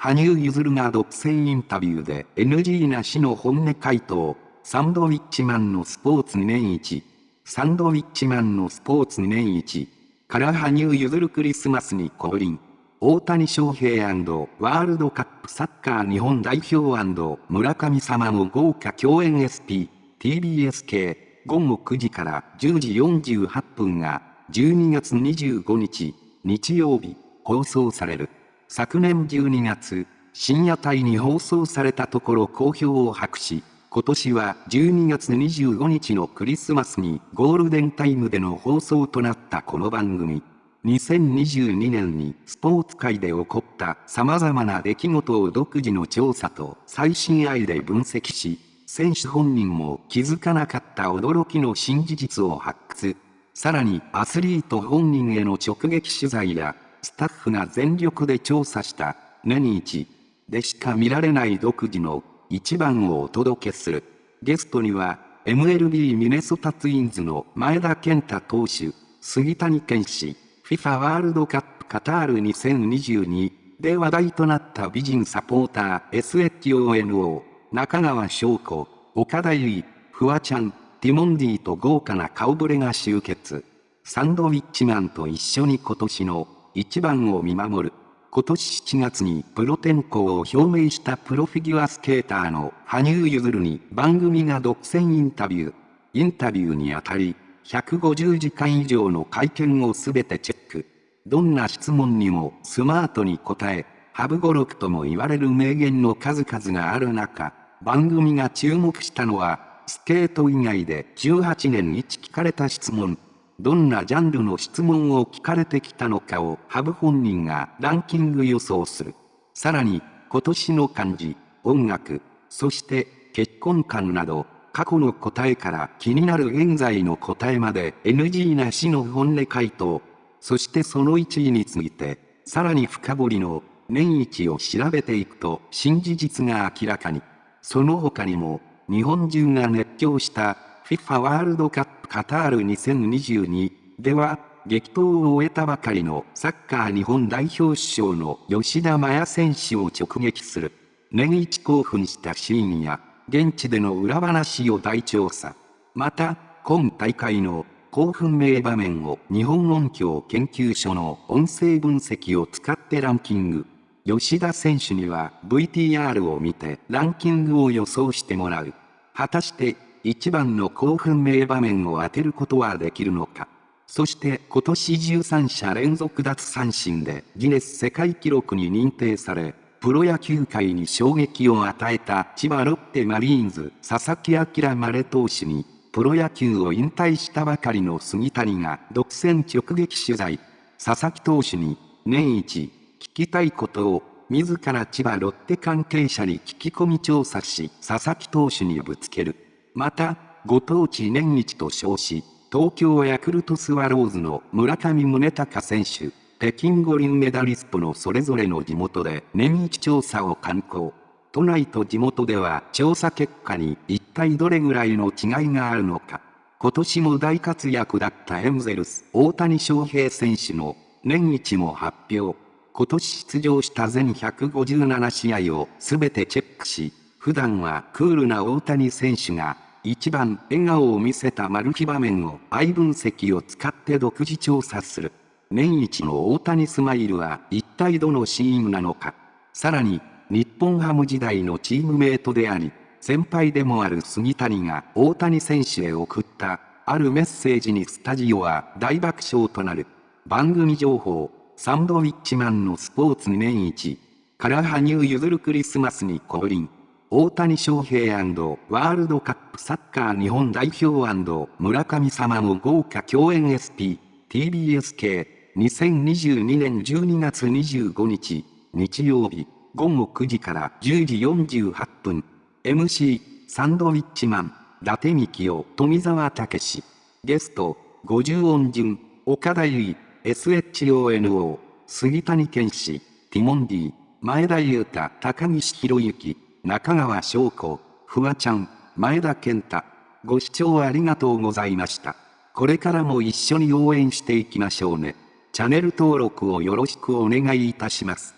羽生結弦が独占インタビューで NG なしの本音回答。サンドウィッチマンのスポーツ2年一。サンドウィッチマンのスポーツ2年一。から羽生結弦クリスマスに降臨。大谷翔平ワールドカップサッカー日本代表村上様の豪華共演 SP、TBS 系、午後9時から10時48分が、12月25日、日曜日、放送される。昨年12月、深夜帯に放送されたところ好評を博し、今年は12月25日のクリスマスにゴールデンタイムでの放送となったこの番組。2022年にスポーツ界で起こった様々な出来事を独自の調査と最新愛で分析し、選手本人も気づかなかった驚きの新事実を発掘。さらにアスリート本人への直撃取材や、スタッフが全力で調査した年一でしか見られない独自の一番をお届けする。ゲストには、MLB ミネソタツインズの前田健太投手、杉谷健士、FIFA ワールドカップカタール2022で話題となった美人サポーター SHONO、中川翔子、岡田結衣、フワちゃん、ティモンディと豪華な顔ぶれが集結。サンドウィッチマンと一緒に今年の一番を見守る。今年7月にプロ転向を表明したプロフィギュアスケーターの羽生結弦に番組が独占インタビュー。インタビューにあたり、150時間以上の会見をすべてチェック。どんな質問にもスマートに答え、ハブ語録とも言われる名言の数々がある中、番組が注目したのは、スケート以外で18年一聞かれた質問。どんなジャンルの質問を聞かれてきたのかをハブ本人がランキング予想する。さらに、今年の漢字、音楽、そして結婚観など、過去の答えから気になる現在の答えまで NG なしの本音回答。そしてその1位について、さらに深掘りの年一を調べていくと新事実が明らかに。その他にも、日本中が熱狂した FIFA ワールドカップカタール2022では、激闘を終えたばかりのサッカー日本代表首相の吉田麻也選手を直撃する。年一興奮したシーンや、現地での裏話を大調査。また、今大会の興奮名場面を日本音響研究所の音声分析を使ってランキング。吉田選手には VTR を見てランキングを予想してもらう。果たして一番の興奮名場面を当てることはできるのか。そして今年13者連続奪三振でギネス世界記録に認定され、プロ野球界に衝撃を与えた千葉ロッテマリーンズ佐々木朗マレ投手に、プロ野球を引退したばかりの杉谷が独占直撃取材。佐々木投手に年一聞きたいことを自ら千葉ロッテ関係者に聞き込み調査し佐々木投手にぶつける。また、ご当地年一と称し、東京ヤクルトスワローズの村上宗隆選手、北京五輪メダリストのそれぞれの地元で年一調査を敢行。都内と地元では調査結果に一体どれぐらいの違いがあるのか。今年も大活躍だったエンゼルス大谷翔平選手の年一も発表。今年出場した全157試合を全てチェックし、普段はクールな大谷選手が一番笑顔を見せたマル秘場面を愛分析を使って独自調査する。年一の大谷スマイルは一体どのシーンなのか。さらに、日本ハム時代のチームメイトであり、先輩でもある杉谷が大谷選手へ送ったあるメッセージにスタジオは大爆笑となる。番組情報、サンドウィッチマンのスポーツ年一、から羽生結弦クリスマスに降臨。大谷翔平ワールドカップサッカー日本代表村上様の豪華共演 SP、TBS 系、2022年12月25日、日曜日、午後9時から10時48分、MC、サンドウィッチマン、伊達幹夫、富澤武史、ゲスト、50音順、岡田結衣、SHONO、杉谷健士、ティモンディ、前田裕太、高岸博之、中川翔子、フワちゃん、前田健太。ご視聴ありがとうございました。これからも一緒に応援していきましょうね。チャンネル登録をよろしくお願いいたします。